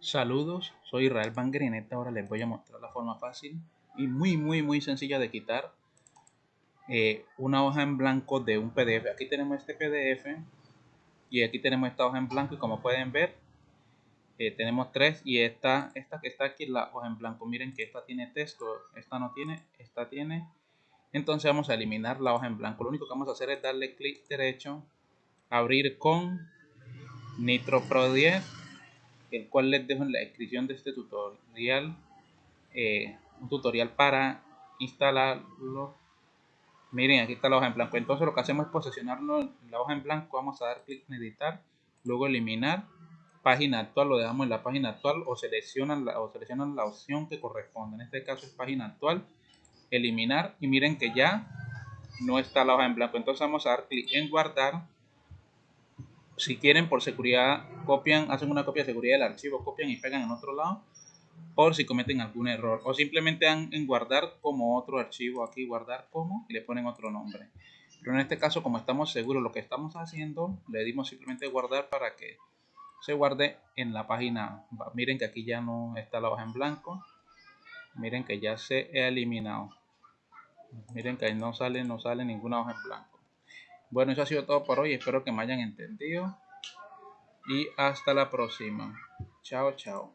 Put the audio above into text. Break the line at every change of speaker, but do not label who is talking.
Saludos, soy Israel Banger y en les voy a mostrar la forma fácil y muy muy muy sencilla de quitar eh, una hoja en blanco de un PDF. Aquí tenemos este PDF y aquí tenemos esta hoja en blanco y como pueden ver eh, tenemos tres y esta, esta que está aquí la hoja en blanco. Miren que esta tiene texto, esta no tiene, esta tiene. Entonces vamos a eliminar la hoja en blanco. Lo único que vamos a hacer es darle clic derecho, abrir con Nitro Pro 10 el cual les dejo en la descripción de este tutorial eh, un tutorial para instalarlo. Miren aquí está la hoja en blanco. Entonces lo que hacemos es posicionarlo en la hoja en blanco. Vamos a dar clic en editar luego eliminar página actual lo dejamos en la página actual o seleccionan la, o seleccionan la opción que corresponde. En este caso es página actual eliminar y miren que ya no está la hoja en blanco. Entonces vamos a dar clic en guardar si quieren por seguridad copian, hacen una copia de seguridad del archivo, copian y pegan en otro lado por si cometen algún error. O simplemente dan en guardar como otro archivo aquí guardar como y le ponen otro nombre. Pero en este caso como estamos seguros lo que estamos haciendo le dimos simplemente guardar para que se guarde en la página. Miren que aquí ya no está la hoja en blanco. Miren que ya se ha eliminado. Miren que ahí no sale no sale ninguna hoja en blanco bueno, eso ha sido todo por hoy. Espero que me hayan entendido. Y hasta la próxima. Chao, chao.